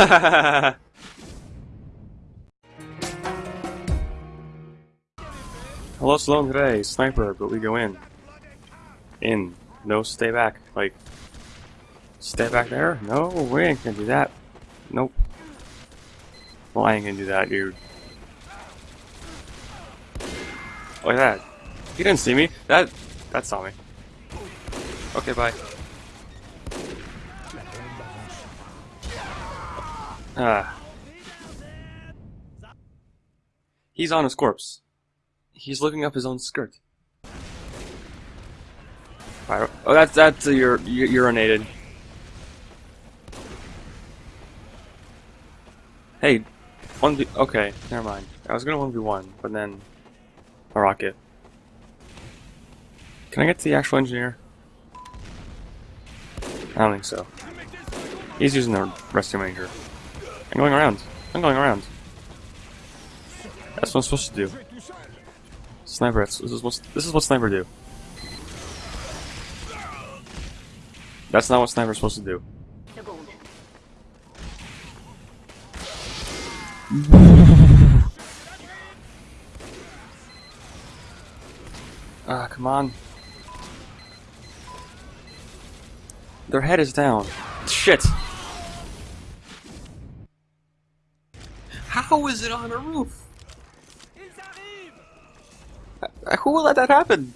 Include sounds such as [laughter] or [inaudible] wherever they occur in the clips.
[laughs] Hello, Sloan today. Sniper, but we go in. In. No, stay back. Like, stay back there? No, we ain't gonna do that. Nope. Well, I ain't gonna do that, dude. Look at that. He didn't see me. That, that saw me. Okay, bye. Ah. He's on his corpse. He's looking up his own skirt. Pyro oh, that's that's uh, ur urinated. Hey, one v. Okay, never mind. I was gonna one v one, but then a rocket. Can I get to the actual engineer? I don't think so. He's using the rescue ranger. I'm going around. I'm going around. That's what I'm supposed to do. Sniper, this is what this is what sniper do. That's not what sniper's supposed to do. [laughs] Ah, come on. Their head is down. Shit! How is it on a roof? Uh, who will let that happen?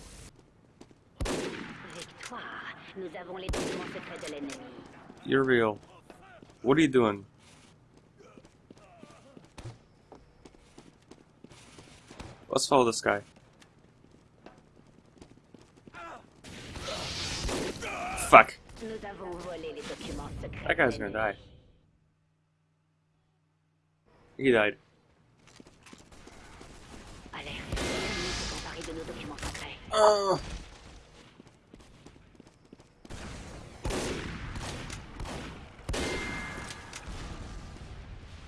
You're real. What are you doing? Let's follow this guy. Fuck. That guy's gonna die. He died. Uh.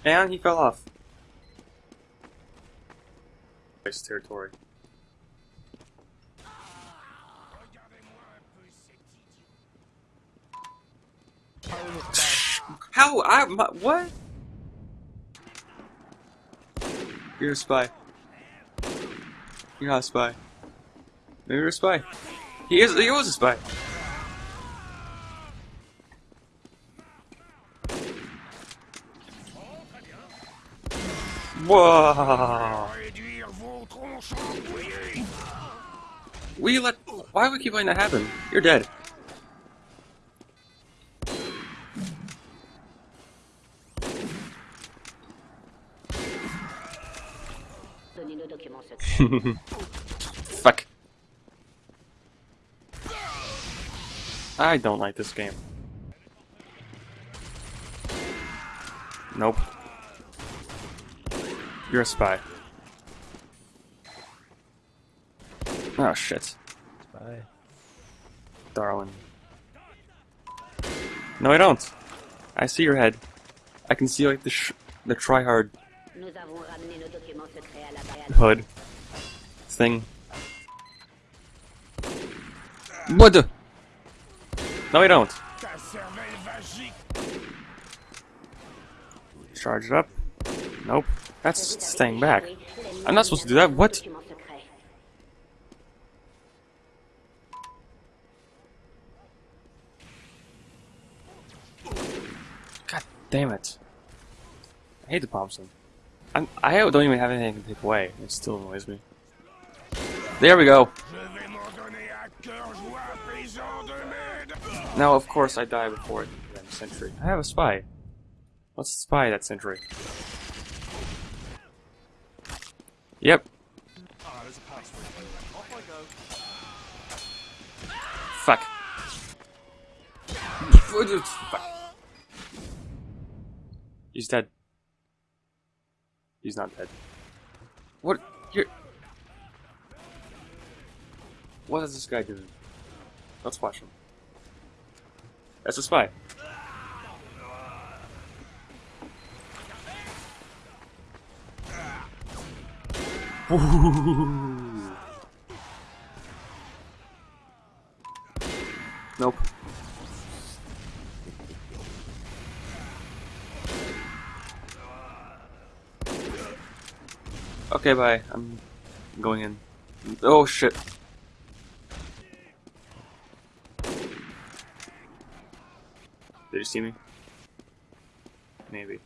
And he fell off. Nice territory. How? I my, what? You're a spy. You're not a spy. Maybe you're a spy. He is. He was a spy. Whoa! We let. Why would we keep letting that happen? You're dead. [laughs] Fuck. I don't like this game. Nope. You're a spy. Oh shit. Spy. Darling. No, I don't. I see your head. I can see like the sh the tryhard hood thing. What the? No, I don't. Charge it up. Nope. That's staying back. I'm not supposed to do that. What? God damn it. I hate the Thompson. I'm, I don't even have anything to take away. It still annoys me. There we go. Now, of course, I die before the sentry. I have a spy. Let's spy that sentry. Yep. Fuck. [laughs] Fuck. He's dead. He's not dead. What? Here. What is this guy doing? Let's watch him. That's a spy. [laughs] nope. Okay, bye. I'm going in. Oh shit. Did you see me? Maybe.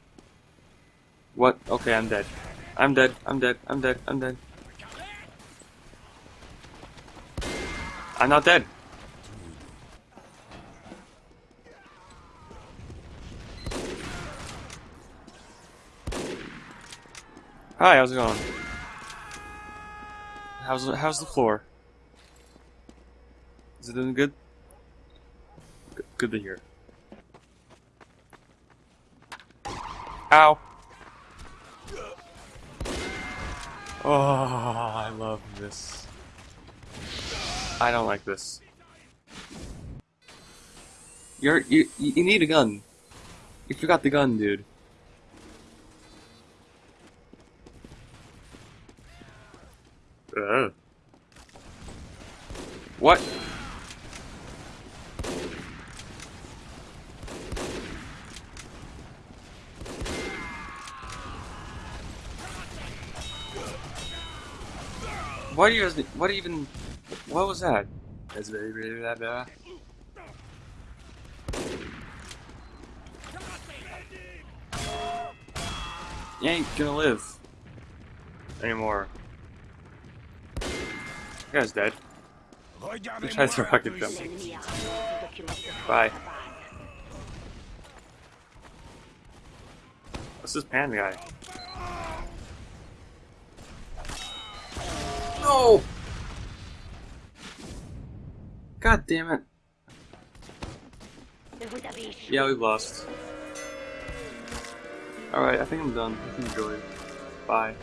What? Okay, I'm dead. I'm dead. I'm dead. I'm dead. I'm dead. I'm not dead. Hi, how's it going? How's the, how's the floor? Is it doing good? Good, good to hear. Ow! Oh, I love this. I don't like this. You're you you need a gun. You forgot the gun, dude. What? What do you guys? What even? What was that? That's very very blah. You ain't gonna live anymore. Guy's dead. Try to rocket jump. Bye. What's this pan guy? No! God damn it. Yeah, we've lost. Alright, I think I'm done. Enjoy. Bye.